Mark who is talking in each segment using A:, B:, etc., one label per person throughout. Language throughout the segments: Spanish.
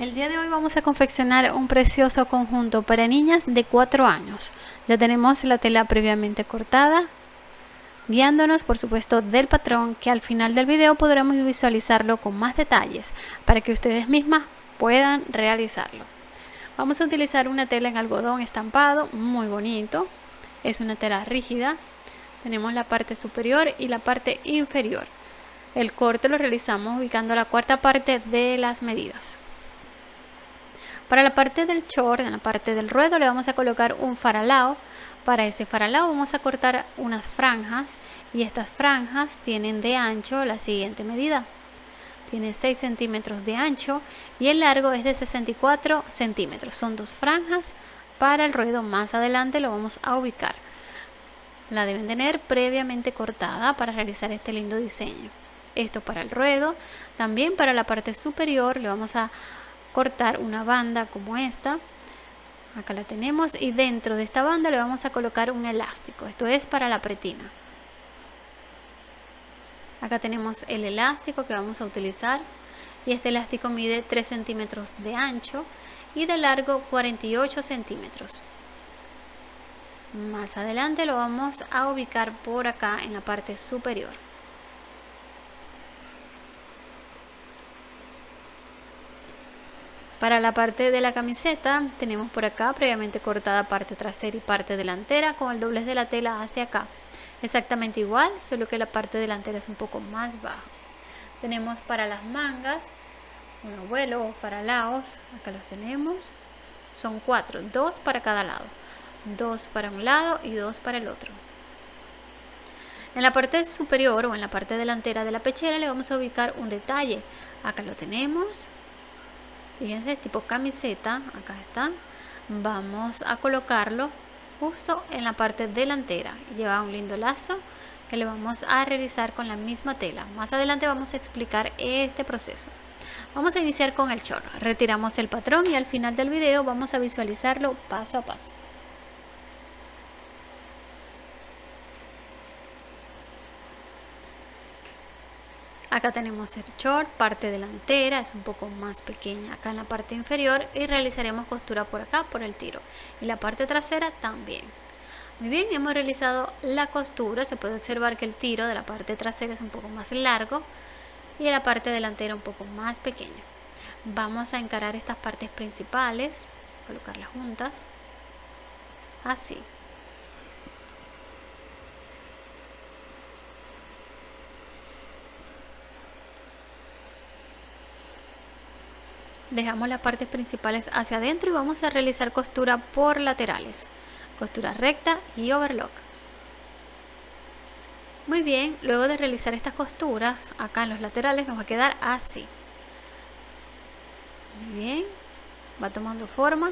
A: El día de hoy vamos a confeccionar un precioso conjunto para niñas de 4 años. Ya tenemos la tela previamente cortada, guiándonos por supuesto del patrón que al final del video podremos visualizarlo con más detalles para que ustedes mismas puedan realizarlo. Vamos a utilizar una tela en algodón estampado, muy bonito. Es una tela rígida. Tenemos la parte superior y la parte inferior. El corte lo realizamos ubicando la cuarta parte de las medidas. Para la parte del short, en la parte del ruedo, le vamos a colocar un faralao. Para ese faralao vamos a cortar unas franjas y estas franjas tienen de ancho la siguiente medida. Tiene 6 centímetros de ancho y el largo es de 64 centímetros. Son dos franjas para el ruedo. Más adelante lo vamos a ubicar. La deben tener previamente cortada para realizar este lindo diseño. Esto para el ruedo. También para la parte superior le vamos a cortar una banda como esta. Acá la tenemos y dentro de esta banda le vamos a colocar un elástico. Esto es para la pretina. Acá tenemos el elástico que vamos a utilizar y este elástico mide 3 centímetros de ancho y de largo 48 centímetros. Más adelante lo vamos a ubicar por acá en la parte superior Para la parte de la camiseta tenemos por acá previamente cortada parte trasera y parte delantera con el doblez de la tela hacia acá. Exactamente igual, solo que la parte delantera es un poco más baja. Tenemos para las mangas un abuelo o faralaos, acá los tenemos. Son cuatro, dos para cada lado. Dos para un lado y dos para el otro. En la parte superior o en la parte delantera de la pechera le vamos a ubicar un detalle. Acá lo tenemos, fíjense tipo camiseta acá está. Vamos a colocarlo justo en la parte delantera. Lleva un lindo lazo que le vamos a realizar con la misma tela. Más adelante vamos a explicar este proceso. Vamos a iniciar con el chorro retiramos el patrón y al final del video vamos a visualizarlo paso a paso Acá tenemos el short, parte delantera, es un poco más pequeña acá en la parte inferior y realizaremos costura por acá, por el tiro. Y la parte trasera también. Muy bien, hemos realizado la costura, se puede observar que el tiro de la parte trasera es un poco más largo y la parte delantera un poco más pequeña. Vamos a encarar estas partes principales, colocarlas juntas, así. Dejamos las partes principales hacia adentro y vamos a realizar costura por laterales. Costura recta y overlock. Muy bien luego de realizar estas costuras acá en los laterales nos va a quedar así. Muy bien va tomando forma.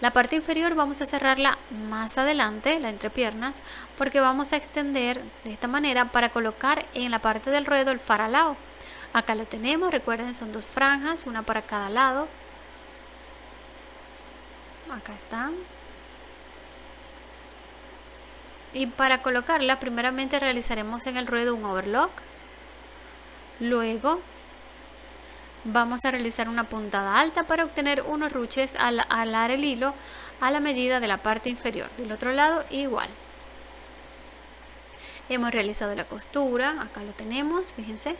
A: La parte inferior vamos a cerrarla más adelante, la entrepiernas, porque vamos a extender de esta manera para colocar en la parte del ruedo el faralao acá lo tenemos recuerden son dos franjas una para cada lado. Acá están y para colocarla primeramente realizaremos en el ruedo un overlock. Luego vamos a realizar una puntada alta para obtener unos ruches al alar el hilo a la medida de la parte inferior. Del otro lado igual. Hemos realizado la costura acá lo tenemos fíjense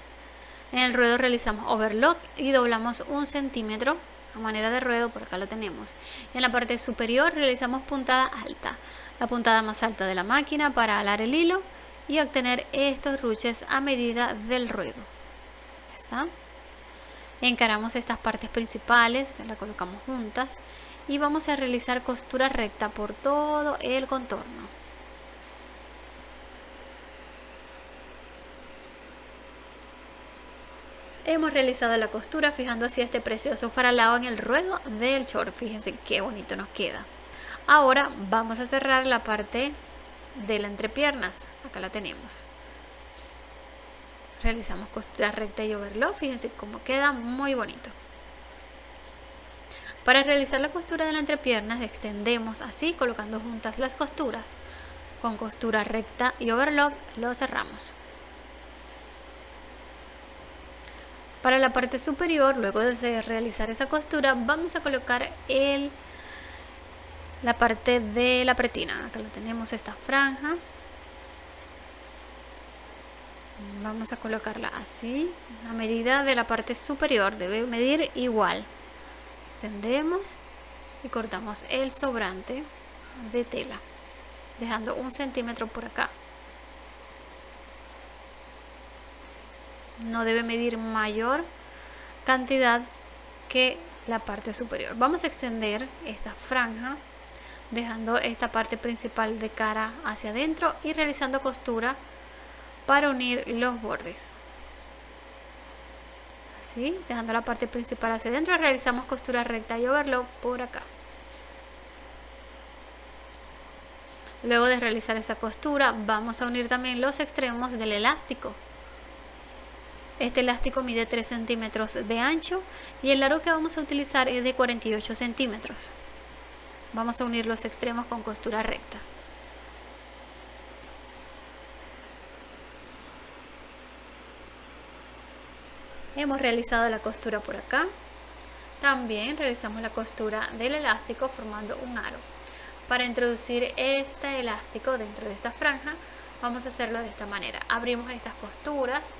A: en el ruedo realizamos overlock y doblamos un centímetro a manera de ruedo, por acá lo tenemos. En la parte superior realizamos puntada alta, la puntada más alta de la máquina para alar el hilo y obtener estos ruches a medida del ruedo. ¿Está? Encaramos estas partes principales, la colocamos juntas y vamos a realizar costura recta por todo el contorno. Hemos realizado la costura fijando así este precioso faralao en el ruedo del short. Fíjense qué bonito nos queda. Ahora vamos a cerrar la parte de la entrepiernas. Acá la tenemos. Realizamos costura recta y overlock. Fíjense cómo queda muy bonito. Para realizar la costura de la entrepiernas extendemos así colocando juntas las costuras. Con costura recta y overlock lo cerramos. Para la parte superior, luego de realizar esa costura, vamos a colocar el, la parte de la pretina. Acá la tenemos esta franja. Vamos a colocarla así. A medida de la parte superior debe medir igual. Extendemos y cortamos el sobrante de tela, dejando un centímetro por acá. No debe medir mayor cantidad que la parte superior. Vamos a extender esta franja dejando esta parte principal de cara hacia adentro y realizando costura para unir los bordes. Así, dejando la parte principal hacia adentro, realizamos costura recta y overlock por acá. Luego de realizar esa costura, vamos a unir también los extremos del elástico. Este elástico mide 3 centímetros de ancho y el largo que vamos a utilizar es de 48 centímetros. Vamos a unir los extremos con costura recta. Hemos realizado la costura por acá. También realizamos la costura del elástico formando un aro. Para introducir este elástico dentro de esta franja, vamos a hacerlo de esta manera. Abrimos estas costuras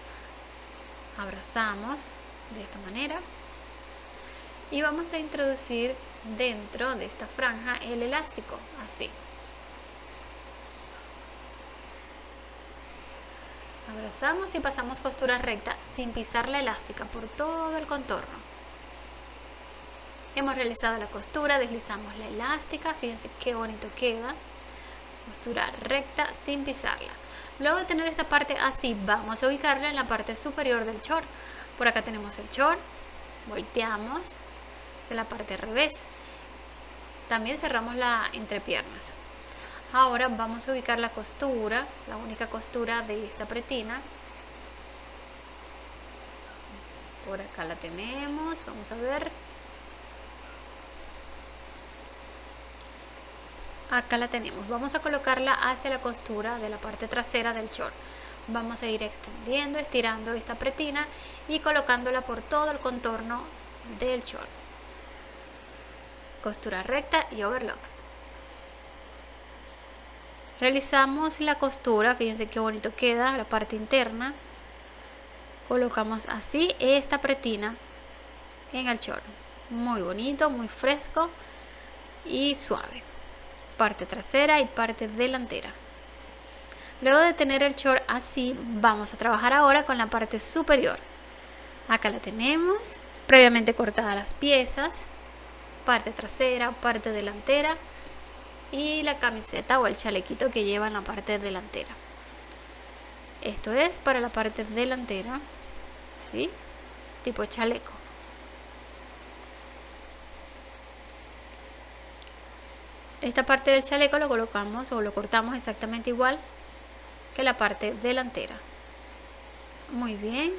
A: abrazamos de esta manera. Y vamos a introducir dentro de esta franja el elástico así. Abrazamos y pasamos costura recta sin pisar la elástica por todo el contorno. Hemos realizado la costura deslizamos la elástica fíjense qué bonito queda. Costura recta sin pisarla Luego de tener esta parte así, vamos a ubicarla en la parte superior del short. Por acá tenemos el short, volteamos, es la parte revés. También cerramos la entrepiernas. Ahora vamos a ubicar la costura, la única costura de esta pretina. Por acá la tenemos, vamos a ver. Acá la tenemos. Vamos a colocarla hacia la costura de la parte trasera del short. Vamos a ir extendiendo estirando esta pretina y colocándola por todo el contorno del short. Costura recta y overlock. Realizamos la costura fíjense qué bonito queda la parte interna. Colocamos así esta pretina en el short. Muy bonito muy fresco y suave parte trasera y parte delantera. Luego de tener el short así, vamos a trabajar ahora con la parte superior. Acá la tenemos, previamente cortadas las piezas, parte trasera, parte delantera y la camiseta o el chalequito que lleva en la parte delantera. Esto es para la parte delantera, ¿sí? Tipo chaleco. Esta parte del chaleco lo colocamos o lo cortamos exactamente igual que la parte delantera. Muy bien.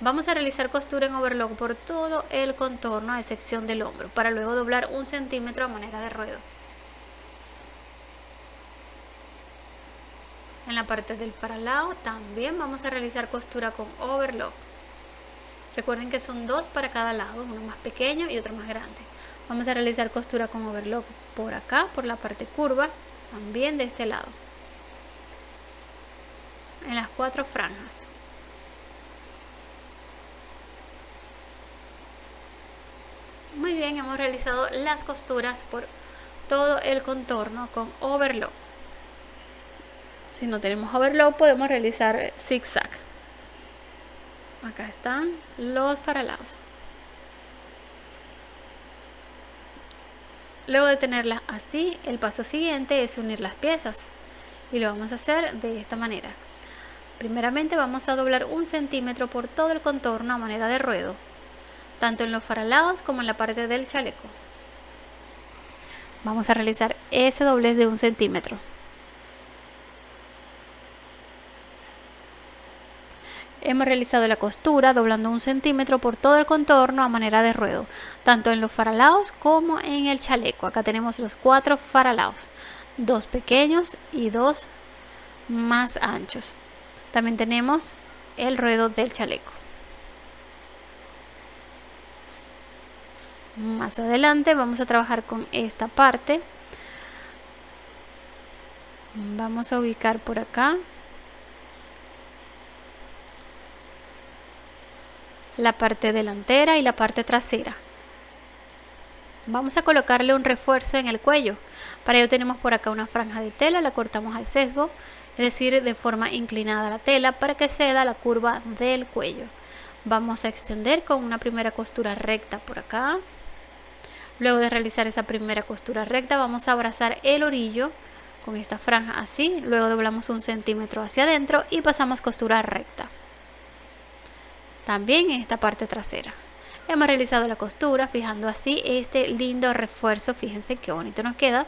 A: Vamos a realizar costura en overlock por todo el contorno a excepción del hombro para luego doblar un centímetro a manera de ruedo. En la parte del faralao también vamos a realizar costura con overlock. Recuerden que son dos para cada lado uno más pequeño y otro más grande vamos a realizar costura con overlock por acá por la parte curva también de este lado. En las cuatro franjas. Muy bien hemos realizado las costuras por todo el contorno con overlock. Si no tenemos overlock podemos realizar zigzag. Acá están los faralados Luego de tenerla así, el paso siguiente es unir las piezas y lo vamos a hacer de esta manera. Primeramente vamos a doblar un centímetro por todo el contorno a manera de ruedo, tanto en los faralados como en la parte del chaleco. Vamos a realizar ese doblez de un centímetro. Hemos realizado la costura doblando un centímetro por todo el contorno a manera de ruedo, tanto en los faralaos como en el chaleco. Acá tenemos los cuatro faralaos, dos pequeños y dos más anchos. También tenemos el ruedo del chaleco. más adelante vamos a trabajar con esta parte vamos a ubicar por acá la parte delantera y la parte trasera. Vamos a colocarle un refuerzo en el cuello. Para ello tenemos por acá una franja de tela la cortamos al sesgo es decir de forma inclinada la tela para que se da la curva del cuello. Vamos a extender con una primera costura recta por acá. Luego de realizar esa primera costura recta vamos a abrazar el orillo con esta franja así. Luego doblamos un centímetro hacia adentro y pasamos costura recta también en esta parte trasera. Hemos realizado la costura fijando así este lindo refuerzo. Fíjense qué bonito nos queda.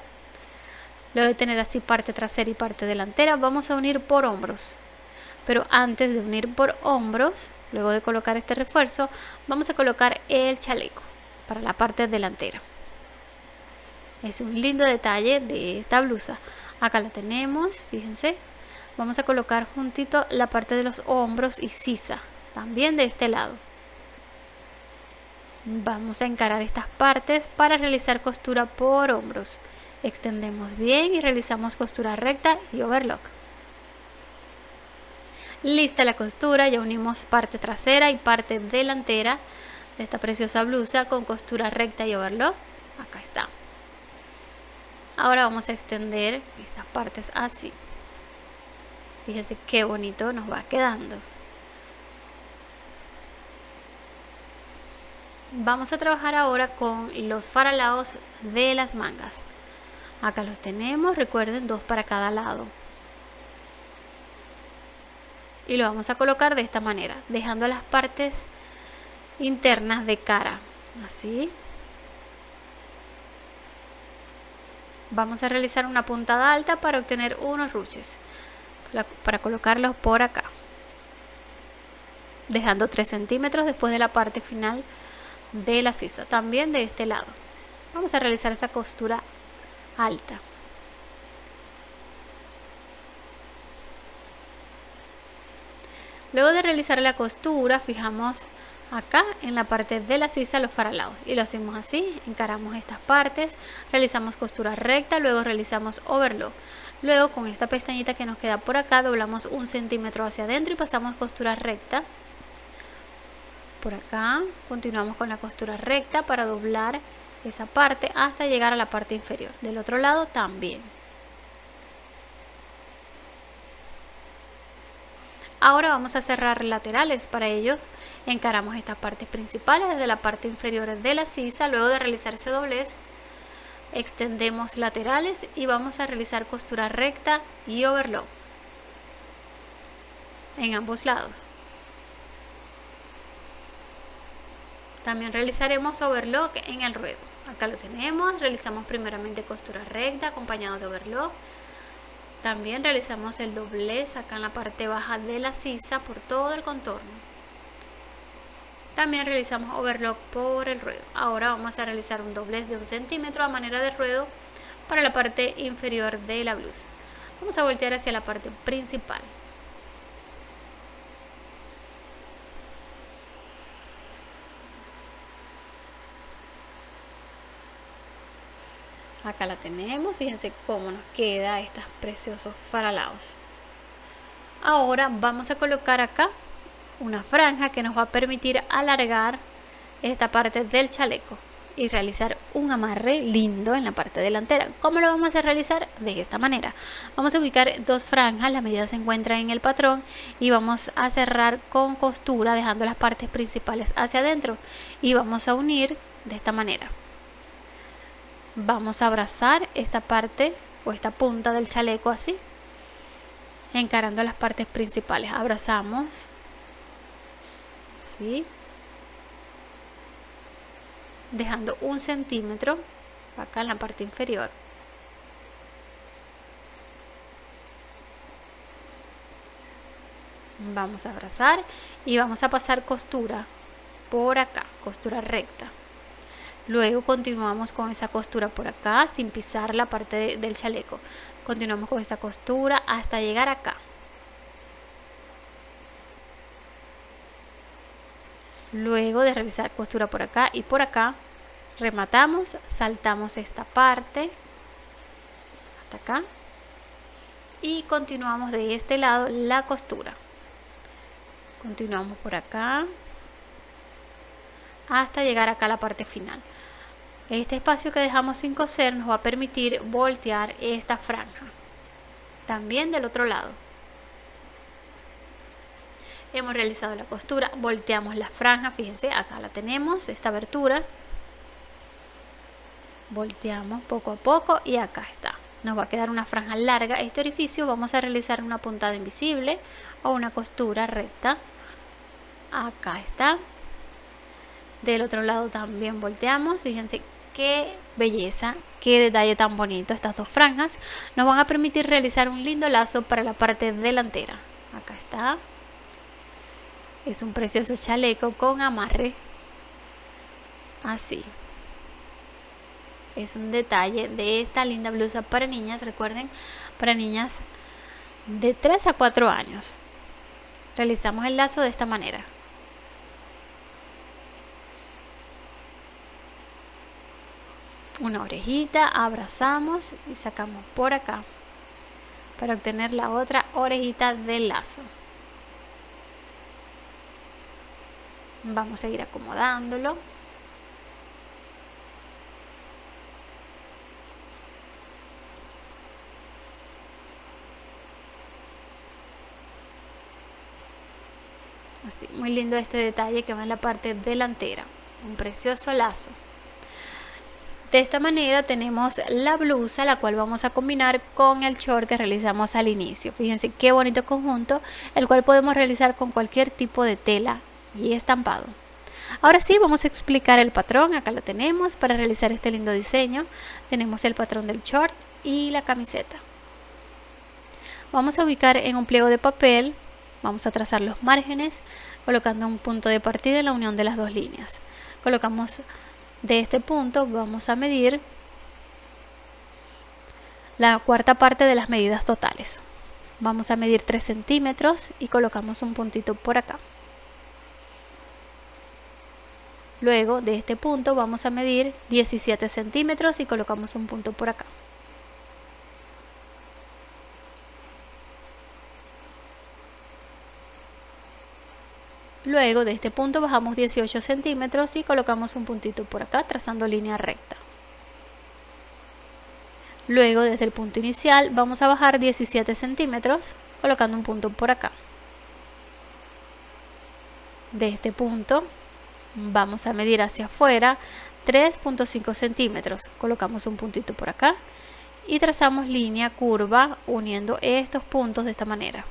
A: Luego de tener así parte trasera y parte delantera vamos a unir por hombros. Pero antes de unir por hombros luego de colocar este refuerzo vamos a colocar el chaleco para la parte delantera. Es un lindo detalle de esta blusa. Acá la tenemos fíjense. Vamos a colocar juntito la parte de los hombros y sisa también de este lado. Vamos a encarar estas partes para realizar costura por hombros. Extendemos bien y realizamos costura recta y overlock. Lista la costura ya unimos parte trasera y parte delantera de esta preciosa blusa con costura recta y overlock. Acá está. Ahora vamos a extender estas partes así. Fíjense qué bonito nos va quedando vamos a trabajar ahora con los faralados de las mangas. Acá los tenemos recuerden dos para cada lado. Y lo vamos a colocar de esta manera dejando las partes internas de cara así. Vamos a realizar una puntada alta para obtener unos ruches para colocarlos por acá. Dejando 3 centímetros después de la parte final de la sisa también de este lado. Vamos a realizar esa costura alta. Luego de realizar la costura fijamos acá en la parte de la sisa los faralados y lo hacemos así encaramos estas partes realizamos costura recta luego realizamos overlock. Luego con esta pestañita que nos queda por acá doblamos un centímetro hacia adentro y pasamos costura recta por acá. Continuamos con la costura recta para doblar esa parte hasta llegar a la parte inferior. Del otro lado también. Ahora vamos a cerrar laterales. Para ello encaramos estas partes principales desde la parte inferior de la sisa. Luego de realizar ese doblez extendemos laterales y vamos a realizar costura recta y overlock en ambos lados También realizaremos overlock en el ruedo. Acá lo tenemos, realizamos primeramente costura recta acompañado de overlock. También realizamos el doblez acá en la parte baja de la sisa por todo el contorno. También realizamos overlock por el ruedo. Ahora vamos a realizar un doblez de un centímetro a manera de ruedo para la parte inferior de la blusa. Vamos a voltear hacia la parte principal. Acá la tenemos fíjense cómo nos queda estos preciosos faralaos. Ahora vamos a colocar acá una franja que nos va a permitir alargar esta parte del chaleco y realizar un amarre lindo en la parte delantera. ¿cómo lo vamos a realizar? de esta manera. Vamos a ubicar dos franjas, la medida se encuentra en el patrón y vamos a cerrar con costura dejando las partes principales hacia adentro y vamos a unir de esta manera vamos a abrazar esta parte o esta punta del chaleco así encarando las partes principales. Abrazamos. ¿sí? dejando un centímetro acá en la parte inferior. Vamos a abrazar y vamos a pasar costura por acá costura recta Luego continuamos con esa costura por acá sin pisar la parte del chaleco. Continuamos con esa costura hasta llegar acá. Luego de realizar costura por acá y por acá, rematamos saltamos esta parte hasta acá y continuamos de este lado la costura continuamos por acá hasta llegar acá a la parte final este espacio que dejamos sin coser nos va a permitir voltear esta franja también del otro lado. Hemos realizado la costura volteamos la franja fíjense acá la tenemos esta abertura. Volteamos poco a poco y acá está. Nos va a quedar una franja larga este orificio. Vamos a realizar una puntada invisible o una costura recta. Acá está. Del otro lado también volteamos fíjense qué belleza qué detalle tan bonito estas dos franjas nos van a permitir realizar un lindo lazo para la parte delantera. Acá está. Es un precioso chaleco con amarre. Así. Es un detalle de esta linda blusa para niñas recuerden para niñas de 3 a 4 años. Realizamos el lazo de esta manera una orejita abrazamos y sacamos por acá para obtener la otra orejita del lazo. Vamos a ir acomodándolo. Así muy lindo este detalle que va en la parte delantera. Un precioso lazo de esta manera tenemos la blusa, la cual vamos a combinar con el short que realizamos al inicio. Fíjense qué bonito conjunto, el cual podemos realizar con cualquier tipo de tela y estampado. Ahora sí, vamos a explicar el patrón. Acá lo tenemos para realizar este lindo diseño. Tenemos el patrón del short y la camiseta. Vamos a ubicar en un pliego de papel, vamos a trazar los márgenes, colocando un punto de partida en la unión de las dos líneas. Colocamos de este punto vamos a medir la cuarta parte de las medidas totales. Vamos a medir 3 centímetros y colocamos un puntito por acá. Luego de este punto vamos a medir 17 centímetros y colocamos un punto por acá Luego de este punto bajamos 18 centímetros y colocamos un puntito por acá trazando línea recta. Luego desde el punto inicial vamos a bajar 17 centímetros colocando un punto por acá. De este punto vamos a medir hacia afuera 3.5 centímetros. Colocamos un puntito por acá y trazamos línea curva uniendo estos puntos de esta manera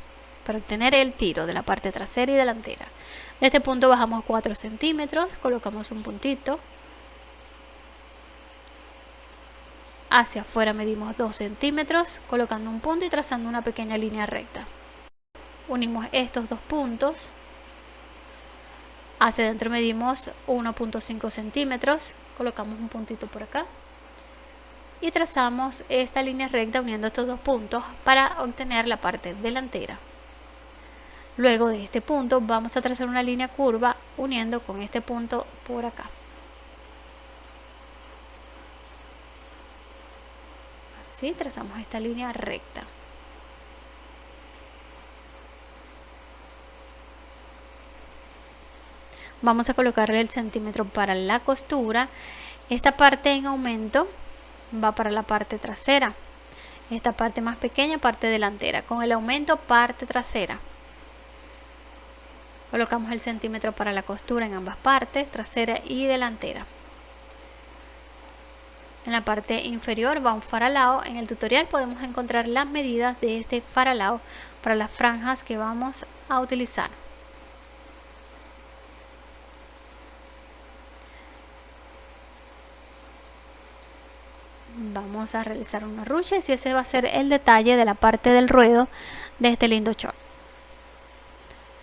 A: para obtener el tiro de la parte trasera y delantera. De este punto bajamos 4 centímetros, colocamos un puntito. Hacia afuera medimos 2 centímetros, colocando un punto y trazando una pequeña línea recta. Unimos estos dos puntos. Hacia adentro medimos 1.5 centímetros, colocamos un puntito por acá. Y trazamos esta línea recta uniendo estos dos puntos para obtener la parte delantera. Luego de este punto vamos a trazar una línea curva uniendo con este punto por acá. Así trazamos esta línea recta. Vamos a colocarle el centímetro para la costura. Esta parte en aumento va para la parte trasera. Esta parte más pequeña, parte delantera. Con el aumento, parte trasera. Colocamos el centímetro para la costura en ambas partes, trasera y delantera. En la parte inferior va un faralao. En el tutorial podemos encontrar las medidas de este faralao para las franjas que vamos a utilizar. Vamos a realizar unos ruches y ese va a ser el detalle de la parte del ruedo de este lindo short.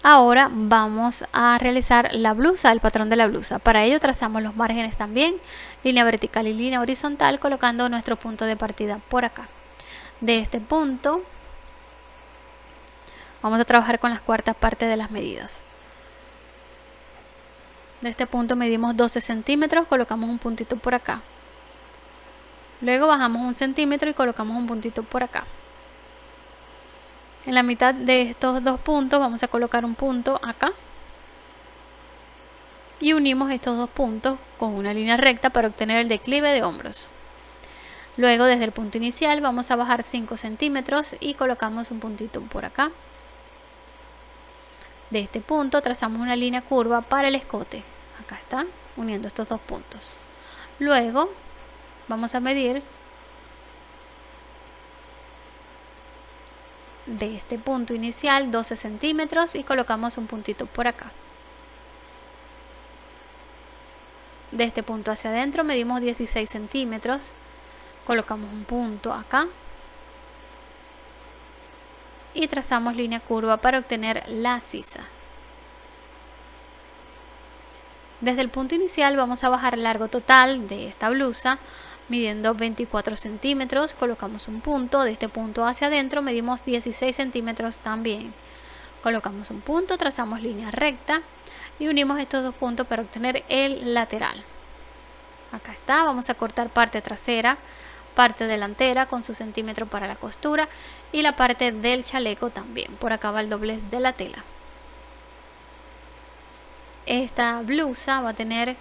A: Ahora vamos a realizar la blusa, el patrón de la blusa. Para ello trazamos los márgenes también, línea vertical y línea horizontal, colocando nuestro punto de partida por acá. De este punto vamos a trabajar con las cuartas partes de las medidas. de este punto medimos 12 centímetros colocamos un puntito por acá luego bajamos un centímetro y colocamos un puntito por acá en la mitad de estos dos puntos vamos a colocar un punto acá. Y unimos estos dos puntos con una línea recta para obtener el declive de hombros. Luego desde el punto inicial vamos a bajar 5 centímetros y colocamos un puntito por acá. De este punto trazamos una línea curva para el escote. Acá está uniendo estos dos puntos. Luego vamos a medir de este punto inicial 12 centímetros y colocamos un puntito por acá. De este punto hacia adentro medimos 16 centímetros colocamos un punto acá y trazamos línea curva para obtener la sisa. Desde el punto inicial vamos a bajar el largo total de esta blusa midiendo 24 centímetros colocamos un punto de este punto hacia adentro medimos 16 centímetros también. Colocamos un punto trazamos línea recta y unimos estos dos puntos para obtener el lateral. Acá está vamos a cortar parte trasera parte delantera con su centímetro para la costura y la parte del chaleco también. Por acá va el doblez de la tela. Esta blusa va a tener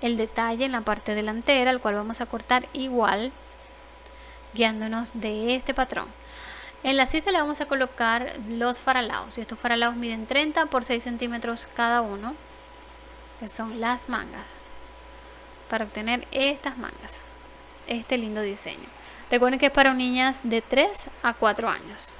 A: el detalle en la parte delantera, el cual vamos a cortar igual, guiándonos de este patrón. En la sisa le vamos a colocar los faralaos, y estos faralaos miden 30 por 6 centímetros cada uno, que son las mangas, para obtener estas mangas, este lindo diseño. Recuerden que es para niñas de 3 a 4 años.